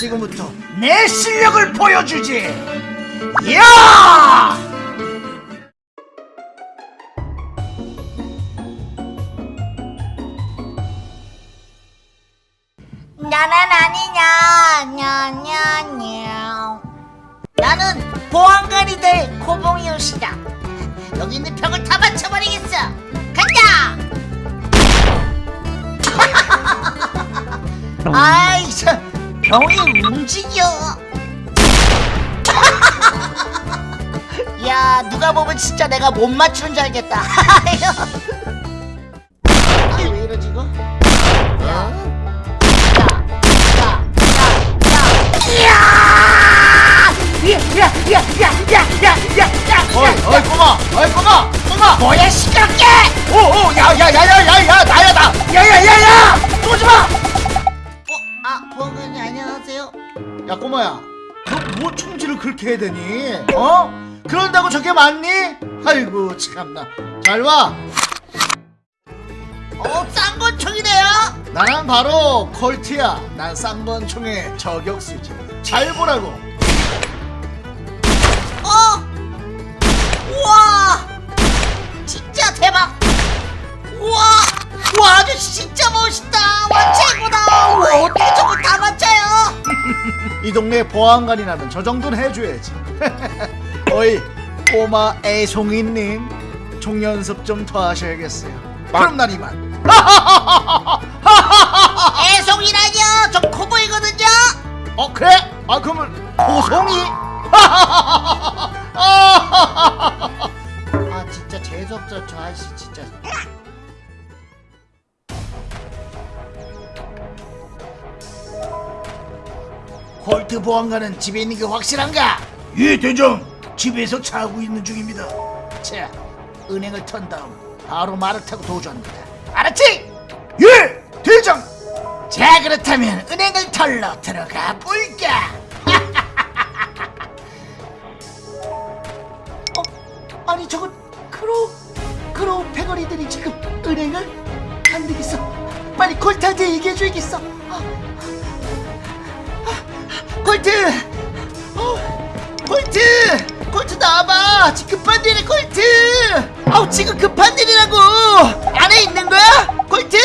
지금부터 내 실력을 보여주지. 야! 나는 아니냐 냐냐냐 나는 보안관이 될 코봉이 옷이다 여기 있는 벽을 다 맞춰버리겠어 간다 아이 참 병이 움직여. 야 누가 보면 진짜 내가 못 맞추는 줄 알겠다 아 보건이 안녕하세요 야, 꼬마야, 너뭐 총질을 그렇게 해대니? 어? 그런다고 저게 맞니? 아이고, 참나. 잘 봐. 어 쌍권총이네요 나는 바로 콜트야. 난 쌍번총의 저격수지. 잘 보라고. 이 동네 보안관이라면 저 정도는 해줘야지. 어이, 꼬마 애송이님, 총 연습 좀 더 하셔야겠어요. 그럼 난 이만. 애송이라뇨 저 코보이거든요 어 그래? 아 그러면 고송이? 아 진짜 재수없어 저 아저씨 진짜 콜트 보안관은 집에 있는 게 확실한가? 예 대장 집에서 자고 있는 중입니다 자 은행을 턴 다음 바로 말을 타고 도주합니다 알았지? 예 대장 자 그렇다면 은행을 털러 들어가 볼까? 어? 아니 저건 크로우 크로우 패거리들이 지금 은행을 안 되겠어 빨리 콜트한테 얘기해줘야겠어 아, 콜트! 어, 콜트! 콜트 나와봐! 지금 급한 일이 콜트! 아우 지금 급한 일이라고! 안에 있는 거야? 콜트!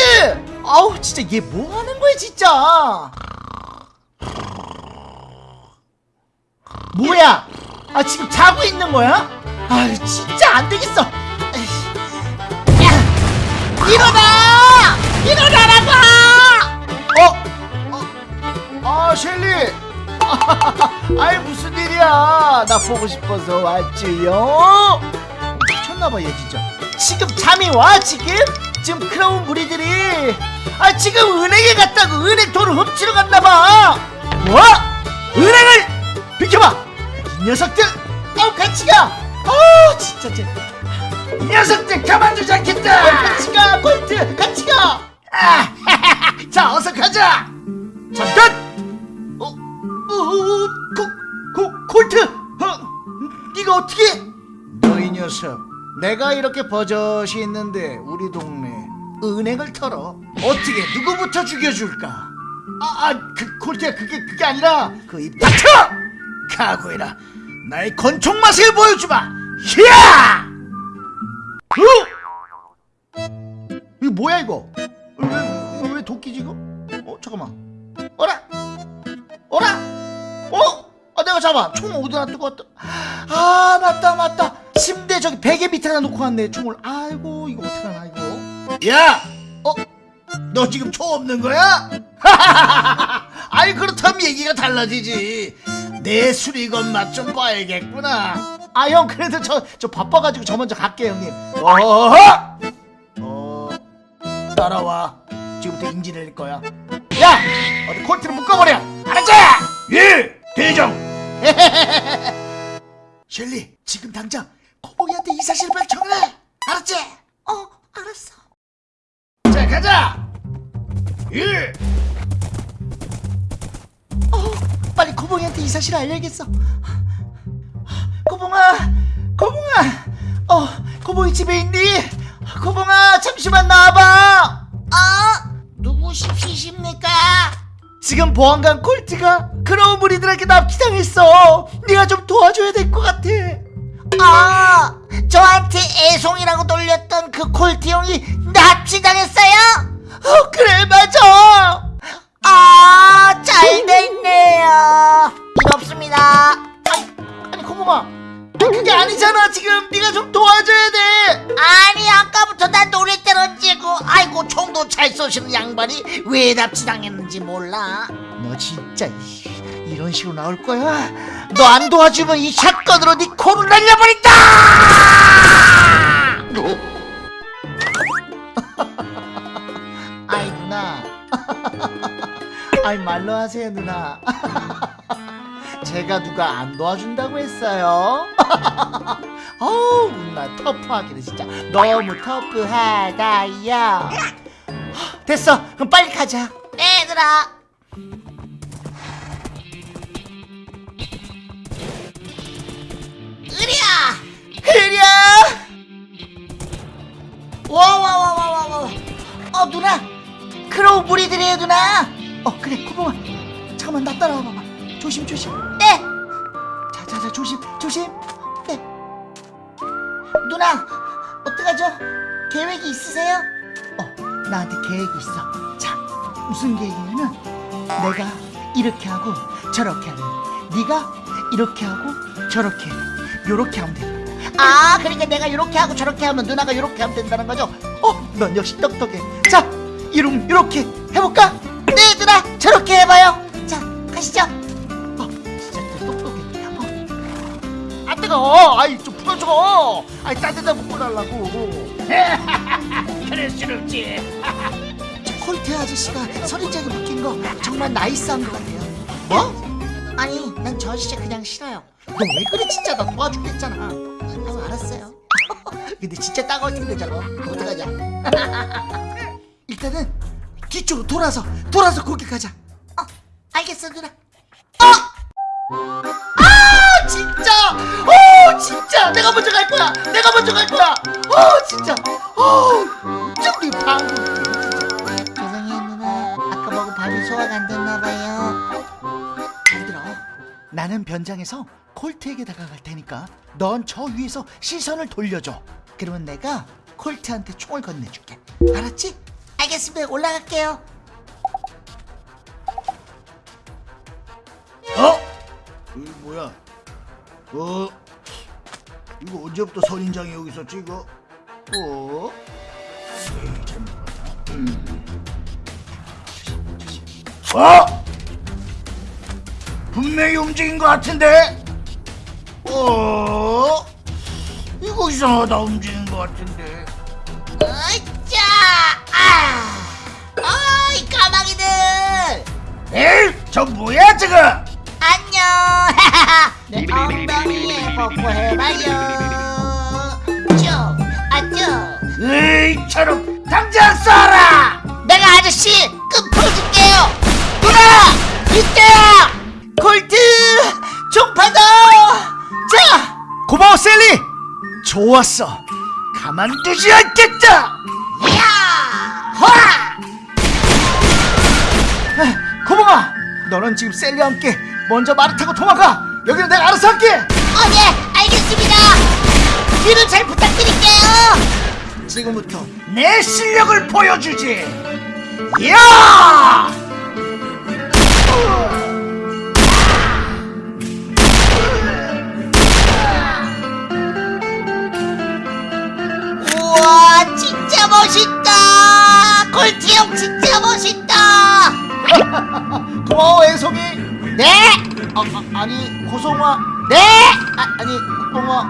아우 진짜 얘 뭐 하는 거야 진짜! 뭐야? 아 지금 자고 있는 거야? 아 진짜 안 되겠어! 야! 일어나! 일어나라고! 어? 아 셸리 아이 무슨 일이야? 나 보고 싶어서 왔지요? 미쳤나봐 얘 진짜. 지금 잠이 와 지금? 지금 크라운 무리들이. 아 지금 은행에 갔다고 은행 돈을 훔치러 갔나봐. 뭐? 은행을 비켜봐. 이 녀석들. 어 같이 가. 어, 진짜 쟤. 이 녀석들 가만두지 않겠다. 같이 가 콜트 같이 가. 아, 자 어서 가자. 잠깐! 어, 어, 어, 코, 코, 콜트! 어, 네가 어떻게? 너 이 녀석, 내가 이렇게 버젓이 있는데 우리 동네 은행을 털어 어떻게 누구부터 죽여줄까? 아, 아, 그 콜트야 그게 그게 아니라 그 입 닥쳐! 각오해라. 나의 권총 맛을 보여주마. 히야! 어? 이거 뭐야 이거? 왜, 왜 도끼지 이거? 어 잠깐만. 어라? 어? 아 내가 잡아 총 어디다 두고 왔다 아 맞다 맞다 침대 저기 베개 밑에다 놓고 왔네 총을 아이고 이거 어떡하나 이거 야! 어? 너 지금 총 없는 거야? 아이 그렇다면 얘기가 달라지지 내 수리건 맛 좀 봐야겠구나 아 형 그래도 저, 저 바빠가지고 저 먼저 갈게 형님 어허! 어 따라와 지금부터 인지 낼 거야 야! 어디 콜트를 묶어버려 사실을 알려야겠어 코봉아 코봉아 어 코봉이 집에 있니? 코봉아 잠시만 나와봐 아 누구십니까? 지금 보안관 콜트가 크로우 무리들에게 납치당했어 네가 좀 도와줘야 될 것 같아 아, 저한테 애송이라고 놀렸던 그 콜트 형이 납치당했어요? 어 그래 맞아 아, 잘 됐네요. 아니 아니 고모가 그게 아니잖아 지금 네가 좀 도와줘야 돼 아니, 아까부터 난 노래 때렸지고 아이고, 총도 잘 쏘시는 양반이 왜 납치당했는지 몰라. 너 진짜 이- 이런 식으로 나올 거야? 너 안 도와주면 이 샷건으로 네 코를 날려버린다! 아이 누나, 아이 말로 하세요 누나. 제가 누가 안 도와준다고 했어요? 어우 누나 터프하기는 진짜 너무 터프하다야. 됐어, 그럼 빨리 가자. 얘들아. 으랴! 흐려! 와와와와와와. 어, 누나. 크로우 무리들이에요, 누나. 어 그래 고마워 잠깐만 나 따라와 봐봐 조심 조심 네, 자자자 조심 조심 네. 누나, 어떡하죠? 계획이 있으세요? 어 나한테 계획이 있어 자 무슨 계획이냐면 내가 이렇게 하고 저렇게 하면 네가 이렇게 하고 저렇게 요렇게 하면 돼 아, 그러니까 내가 이렇게 하고 저렇게 하면 누나가 이렇게 하면 된다는 거죠? 어, 넌 역시 똑똑해 자 이름 이렇게 해볼까? 줘 아이 따뜻하게 묶어달라고. 그럴 순 없지. 콜트 아저씨가 선인장에 묶인 거 정말 나이스한 것 같아요. 뭐? 아니, 난 저 아저씨 그냥 싫어요. 너 왜 그래 진짜. 나 도와줄게 했잖아. 아유 알았어요. 근데 진짜 따가울 텐데 저거. 어떡하냐. 일단은 뒤쪽으로 돌아서 돌아서 거기 가자. 어, 알겠어, 누나. 아 진짜! 어 진짜 내가 먼저 갈 거야 내가 먼저 갈 거야 어 진짜 어 저기 방금 죄송해요, 누나. 아까 먹은 밥이 소화가 안 됐나봐요. 잘 들어 나는 변장해서 콜트에게 다가갈 테니까 넌 저 위에서 시선을 돌려줘 그러면 내가 콜트한테 총을 건네줄게 알았지? 알겠습니다. 올라갈게요. 어? 이거 뭐야? 어? 이거 언제부터 선인장이 여기 있었지 이거? 어? 어? 분명히 움직인 것 같은데? 어? 이거 이상하다 움직인 것 같은데 으쌰! 아! 어이, 까마귀들! 에이 저 뭐야 저거 안녕! 내 엉덩이에 뽀뽀해봐요. 쭉! 아, 쭉! 에이 저놈 당장 쏴라 내가 아저씨 끝 풀어줄게요! 누나! 이때야! 총 받아 자 고마워 셀리 좋았어 가만두지 않겠다 이야! 호라! 고마워 너는 지금 셀리와 함께 먼저 말을 타고 도망가 여기는 내가 알아서 할게 어, 네, 알겠습니다! 뒤를 잘 부탁드릴게요! 지금부터 내 실력을 보여주지. 야! 우와, 진짜 멋있다! 골티 형 진짜 멋있다! 고마워 애송이 네! 아, 아, 아니 고송아 네! 아, 아니 국뽕아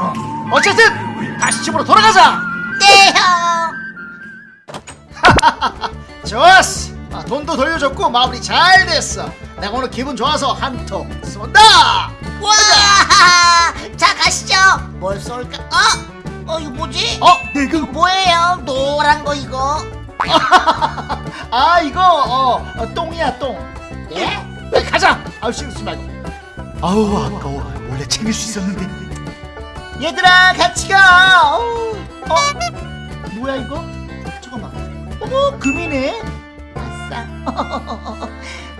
어. 어쨌든 다시 집으로 돌아가자 네, 형! 좋았어 아, 돈도 돌려줬고 마무리 잘 됐어 내가 오늘 기분 좋아서 한통 쏜다 와! 자, 가시죠! 뭘 쏠까? 어? 어, 이거 뭐지? 어 내가 뭐예요? 노란 거 이거? 아 이거 어, 어, 똥이야 똥 예? 야, 가자 아우 쓰지 말고 아우 아까워. 원래 챙길 수 있었는데. 얘들아 같이 가. 어우, 어? 뭐야 이거? 잠깐만 어머 금이네. 아싸.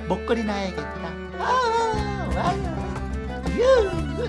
목걸이 놔야겠다. 아 와요 유.